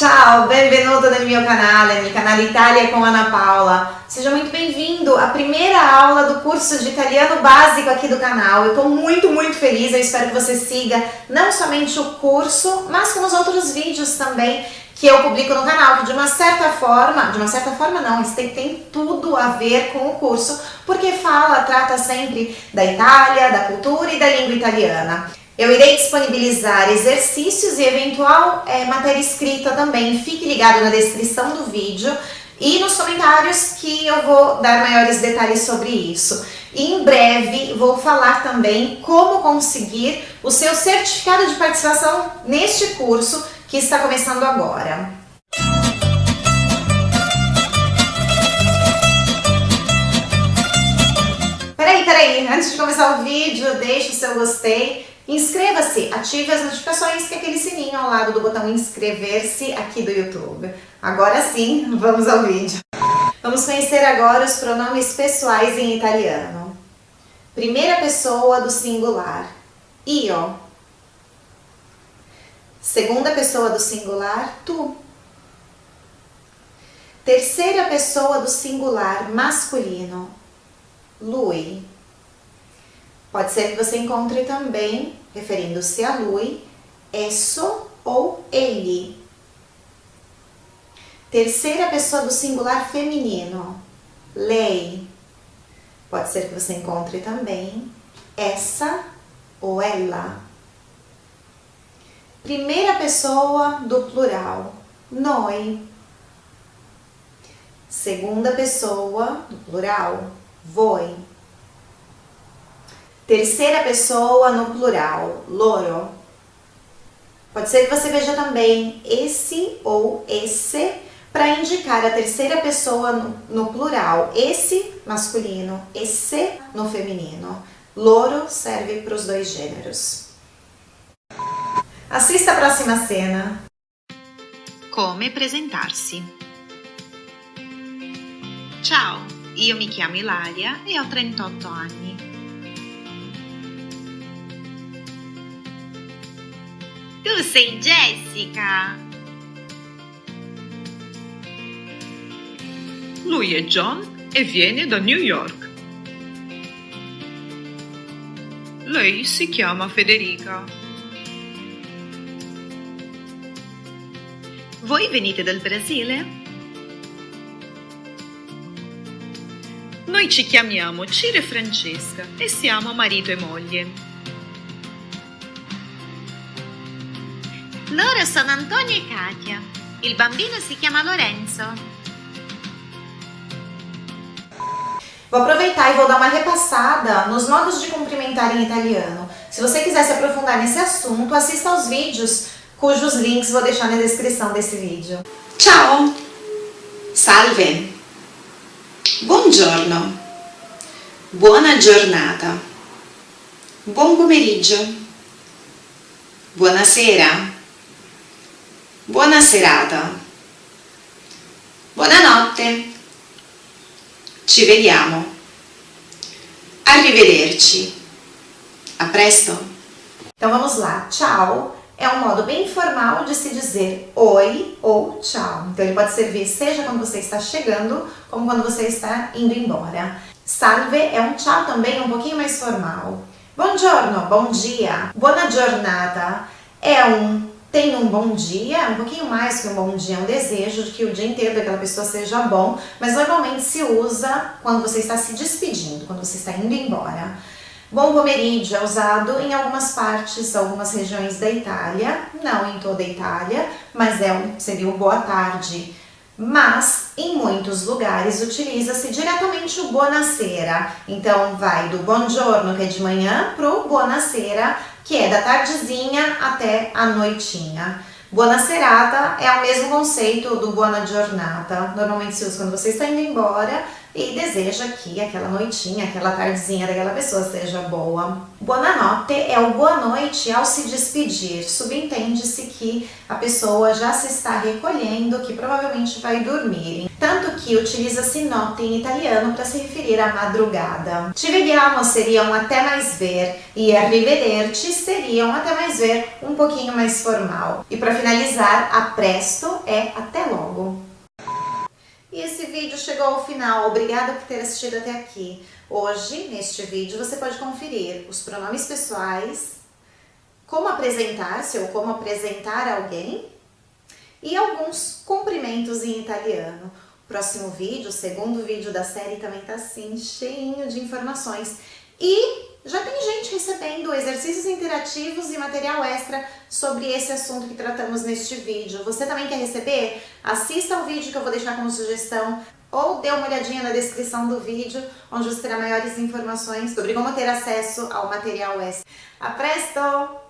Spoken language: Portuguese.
Ciao, benvenuto nel mio canale, nel canale Itália com Ana Paula. Seja muito bem-vindo à primeira aula do curso de italiano básico aqui do canal. Eu estou muito, muito feliz, eu espero que você siga não somente o curso, mas como os outros vídeos também que eu publico no canal, que de uma certa forma, de uma certa forma não, isso tem, tem tudo a ver com o curso, porque fala, trata sempre da Itália, da cultura e da língua italiana. Eu irei disponibilizar exercícios e eventual é, matéria escrita também. Fique ligado na descrição do vídeo e nos comentários que eu vou dar maiores detalhes sobre isso. E em breve vou falar também como conseguir o seu certificado de participação neste curso que está começando agora. Peraí, peraí, antes de começar o vídeo, deixe o seu gostei Inscreva-se, ative as notificações que é aquele sininho ao lado do botão inscrever-se aqui do YouTube. Agora sim, vamos ao vídeo. Vamos conhecer agora os pronomes pessoais em italiano. Primeira pessoa do singular, io. Segunda pessoa do singular, tu. Terceira pessoa do singular masculino, lui. Pode ser que você encontre também, referindo-se a lui, esso ou ele. Terceira pessoa do singular feminino, lei. Pode ser que você encontre também essa ou ela. Primeira pessoa do plural, noi. Segunda pessoa do plural, voi. Terceira pessoa no plural, loro. Pode ser que você veja também esse ou esse para indicar a terceira pessoa no, plural. Esse masculino, esse no feminino. Loro serve para os dois gêneros. Assista a próxima cena. Come apresentar-se. Ciao, io mi chiamo Ilaria e ho 38 anni. Tu sei Jessica! Lui è John e viene da New York. Lei si chiama Federica. Voi venite dal Brasile? Noi ci chiamiamo Ciro e Francesca e siamo marito e moglie. Loro sono Antonio e Katia. Il bambino si chiama Lorenzo. Vou aproveitar e vou dar uma repassada nos modos de cumprimentar em italiano. Se você quiser se aprofundar nesse assunto, assista aos vídeos cujos links vou deixar na descrição desse vídeo. Ciao! Salve! Buongiorno! Buona giornata! Buon pomeriggio! Buonasera! Buona serata. Buonanotte. Ci vediamo. Arrivederci. A presto. Então vamos lá. Tchau é um modo bem informal de se dizer oi ou tchau. Então ele pode servir seja quando você está chegando, como quando você está indo embora. Salve é um tchau também um pouquinho mais formal. Buongiorno, bom dia. Buona giornata é um tem um bom dia, um pouquinho mais que um bom dia, um desejo de que o dia inteiro daquela pessoa seja bom, mas normalmente se usa quando você está se despedindo, quando você está indo embora. Bom pomeriggio é usado em algumas partes, algumas regiões da Itália, não em toda a Itália, mas é um, seria o boa tarde. Mas em muitos lugares utiliza-se diretamente o buonasera. Então vai do buongiorno, que é de manhã, pro buonasera, que é da tardezinha até a noitinha. Buona serata é o mesmo conceito do buona giornata. Normalmente se usa quando você está indo embora e deseja que aquela noitinha, aquela tardezinha daquela pessoa seja boa. Buonanotte é o boa noite ao se despedir. Subentende-se que a pessoa já se está recolhendo, que provavelmente vai dormir. tanto que utiliza-se notte em italiano para se referir à madrugada. Ci vediamo seria um até mais ver e arrivederci seria um até mais ver um pouquinho mais formal. E para finalizar, a presto é até logo. E esse vídeo chegou ao final, obrigada por ter assistido até aqui. Hoje, neste vídeo, você pode conferir os pronomes pessoais, como apresentar-se ou como apresentar alguém e alguns cumprimentos em italiano. Próximo vídeo, o segundo vídeo da série também tá assim, cheinho de informações. E já tem gente recebendo exercícios interativos e material extra sobre esse assunto que tratamos neste vídeo. Você também quer receber? Assista ao vídeo que eu vou deixar como sugestão ou dê uma olhadinha na descrição do vídeo, onde você terá maiores informações sobre como ter acesso ao material. A presto!